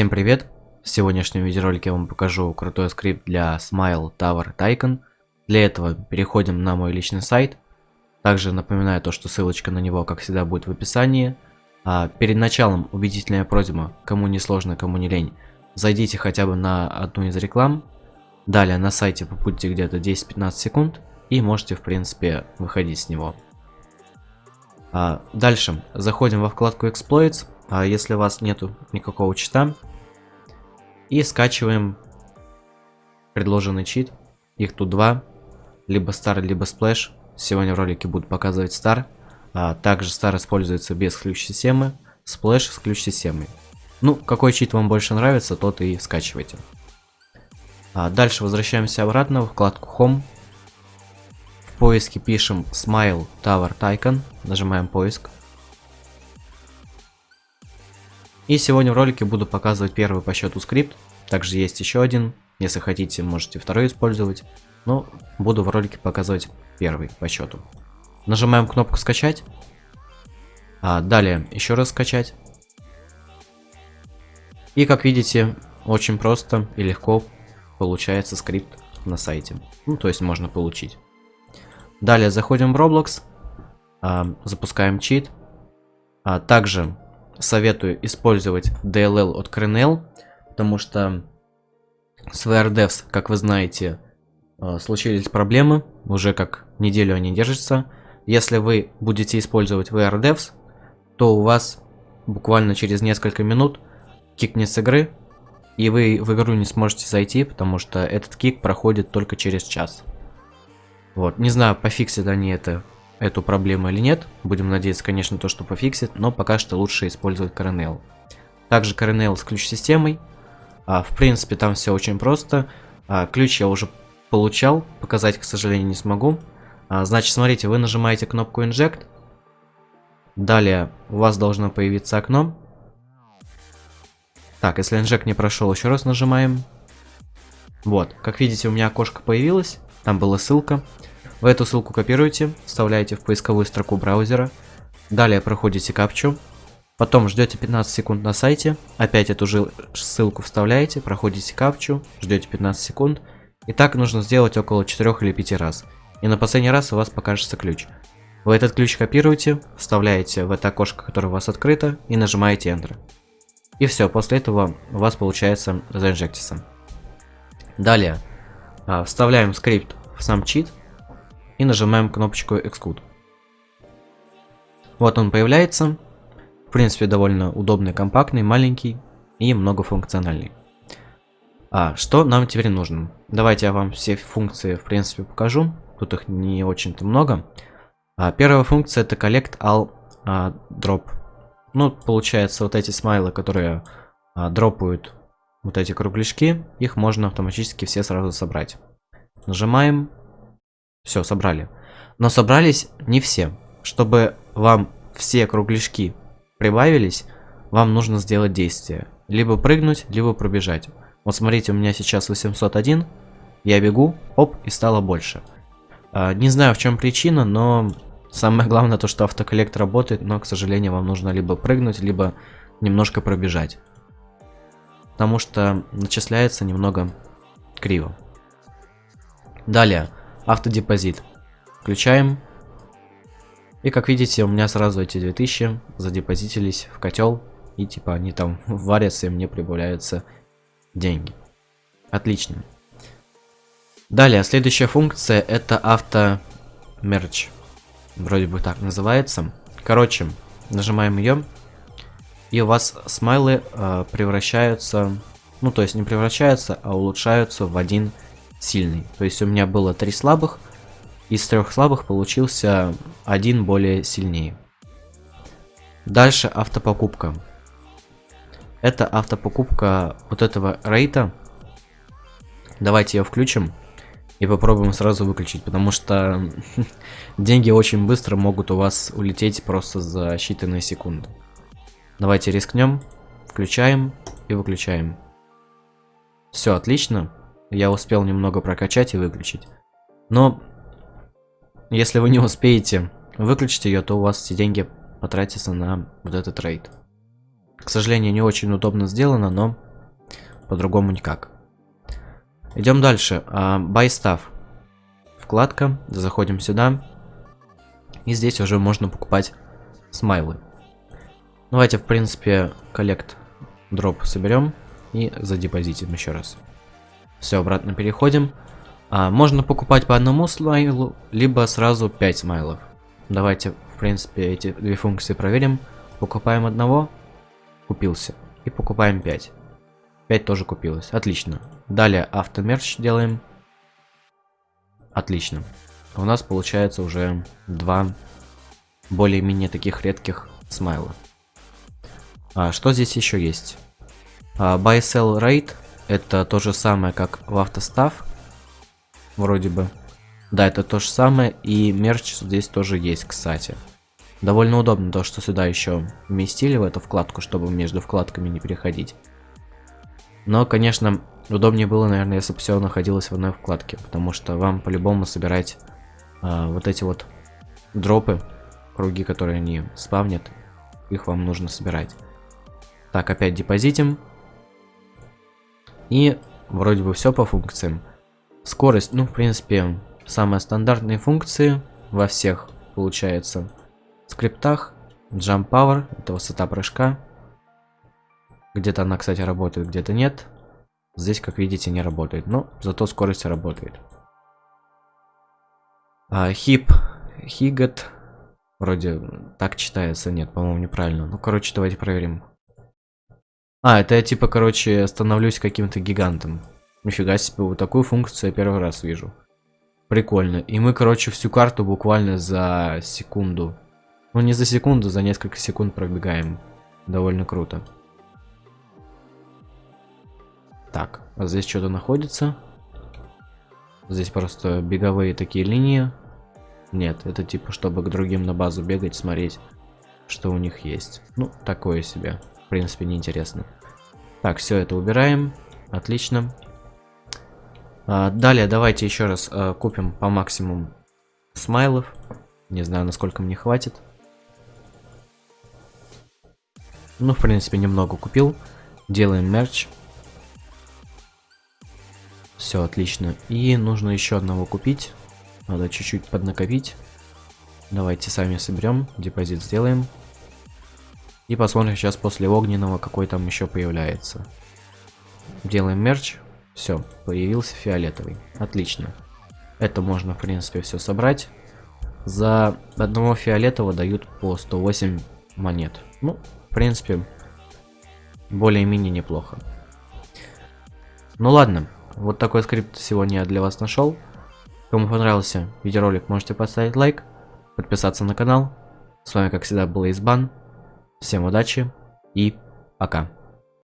Всем привет! В сегодняшнем видеоролике я вам покажу крутой скрипт для Smile Tower Tycoon. Для этого переходим на мой личный сайт. Также напоминаю то, что ссылочка на него, как всегда, будет в описании. А перед началом убедительная просьба, кому не сложно, кому не лень, зайдите хотя бы на одну из реклам. Далее на сайте побудьте где-то 10-15 секунд и можете, в принципе, выходить с него. А дальше заходим во вкладку Exploits а если у вас нету никакого чита. И скачиваем предложенный чит. Их тут два. Либо Star, либо Splash. Сегодня в ролике буду показывать Star. А также Star используется без ключ-системы. Splash с ключ-системой. Ну, какой чит вам больше нравится, тот и скачивайте. А дальше возвращаемся обратно в вкладку Home. В поиске пишем Smile Tower Tycoon. Нажимаем поиск. И сегодня в ролике буду показывать первый по счету скрипт. Также есть еще один. Если хотите, можете второй использовать. Но буду в ролике показывать первый по счету. Нажимаем кнопку скачать. А далее еще раз скачать. И как видите, очень просто и легко получается скрипт на сайте. Ну, то есть можно получить. Далее заходим в Roblox, а, запускаем чит. А также советую использовать DLL от Kernel, потому что с VRDevs, как вы знаете, э, случились проблемы, уже как неделю они держатся. Если вы будете использовать VRDevs, то у вас буквально через несколько минут кикнет с игры, и вы в игру не сможете зайти, потому что этот кик проходит только через час. Вот, не знаю, пофиксят они это эту проблему или нет. Будем надеяться, конечно, то, что пофиксит, но пока что лучше использовать Coronel. Также Coronel с ключ-системой. А, в принципе, там все очень просто. А, ключ я уже получал, показать, к сожалению, не смогу. А, значит, смотрите, вы нажимаете кнопку Inject. Далее у вас должно появиться окно. Так, если инжект не прошел, еще раз нажимаем. Вот, как видите, у меня окошко появилось. Там была ссылка. Вы эту ссылку копируете, вставляете в поисковую строку браузера, далее проходите капчу, потом ждете 15 секунд на сайте, опять эту же ссылку вставляете, проходите капчу, ждете 15 секунд, и так нужно сделать около 4 или 5 раз. И на последний раз у вас покажется ключ. Вы этот ключ копируете, вставляете в это окошко, которое у вас открыто, и нажимаете Enter. И все, после этого у вас получается заинжектиться. Далее, а, вставляем скрипт в сам чит, и нажимаем кнопочку Exclude. Вот он появляется. В принципе, довольно удобный, компактный, маленький и многофункциональный. А что нам теперь нужно? Давайте я вам все функции, в принципе, покажу. Тут их не очень-то много. А, первая функция это Collect All а, Drop. Ну, получается, вот эти смайлы, которые а, дропают вот эти кругляшки, их можно автоматически все сразу собрать. Нажимаем, все, собрали. Но собрались не все. Чтобы вам все кругляшки прибавились, вам нужно сделать действие. Либо прыгнуть, либо пробежать. Вот смотрите, у меня сейчас 801. Я бегу, оп, и стало больше. А, не знаю, в чем причина, но самое главное то, что автоколлект работает, но, к сожалению, вам нужно либо прыгнуть, либо немножко пробежать. Потому что начисляется немного криво. Далее. Автодепозит. Включаем. И как видите, у меня сразу эти 2000 задепозитились в котел. И типа они там варятся, и мне прибавляются деньги. Отлично. Далее, следующая функция это автомерч. Вроде бы так называется. Короче, нажимаем ее. И у вас смайлы э, превращаются, ну то есть не превращаются, а улучшаются в один сильный. То есть у меня было три слабых, из трех слабых получился один более сильнее. Дальше автопокупка. Это автопокупка вот этого рейта. Давайте ее включим и попробуем сразу выключить, потому что деньги очень быстро могут у вас улететь просто за считанные секунды. Давайте рискнем, включаем и выключаем. Все, отлично я успел немного прокачать и выключить. Но, если вы не успеете выключить ее, то у вас все деньги потратятся на вот этот рейд. К сожалению, не очень удобно сделано, но по-другому никак. Идем дальше. Buy stuff. Вкладка. Заходим сюда. И здесь уже можно покупать смайлы. Давайте, в принципе, коллект дроп соберем и задепозитим еще раз. Все, обратно переходим. А, можно покупать по одному смайлу, либо сразу 5 смайлов. Давайте, в принципе, эти две функции проверим. Покупаем одного, купился. И покупаем 5. 5 тоже купилось. Отлично. Далее автомерч делаем. Отлично. У нас получается уже два более-менее таких редких смайла. А, что здесь еще есть? А, buy sell rate это то же самое, как в автостав. Вроде бы. Да, это то же самое. И мерч здесь тоже есть, кстати. Довольно удобно то, что сюда еще вместили в эту вкладку, чтобы между вкладками не переходить. Но, конечно, удобнее было, наверное, если бы все находилось в одной вкладке. Потому что вам по-любому собирать а, вот эти вот дропы, круги, которые они спавнят, их вам нужно собирать. Так, опять депозитим. И вроде бы все по функциям. Скорость, ну, в принципе, самые стандартные функции во всех, получается, скриптах. Jump Power, это высота прыжка. Где-то она, кстати, работает, где-то нет. Здесь, как видите, не работает, но зато скорость работает. А, хип, хигат, вроде так читается, нет, по-моему, неправильно. Ну, короче, давайте проверим. А, это я типа, короче, становлюсь каким-то гигантом. Нифига себе, вот такую функцию я первый раз вижу. Прикольно. И мы, короче, всю карту буквально за секунду. Ну, не за секунду, за несколько секунд пробегаем. Довольно круто. Так, а здесь что-то находится. Здесь просто беговые такие линии. Нет, это типа, чтобы к другим на базу бегать, смотреть, что у них есть. Ну, такое себе принципе, неинтересно. Так, все это убираем. Отлично. А, далее давайте еще раз а, купим по максимуму смайлов. Не знаю, насколько мне хватит. Ну, в принципе, немного купил. Делаем мерч. Все, отлично. И нужно еще одного купить. Надо чуть-чуть поднакопить. Давайте сами соберем. Депозит сделаем. И посмотрим сейчас после огненного, какой там еще появляется. Делаем мерч. Все, появился фиолетовый. Отлично. Это можно, в принципе, все собрать. За одного фиолетового дают по 108 монет. Ну, в принципе, более-менее неплохо. Ну ладно, вот такой скрипт сегодня я для вас нашел. Кому понравился видеоролик, можете поставить лайк, подписаться на канал. С вами, как всегда, был Избан. Всем удачи и пока.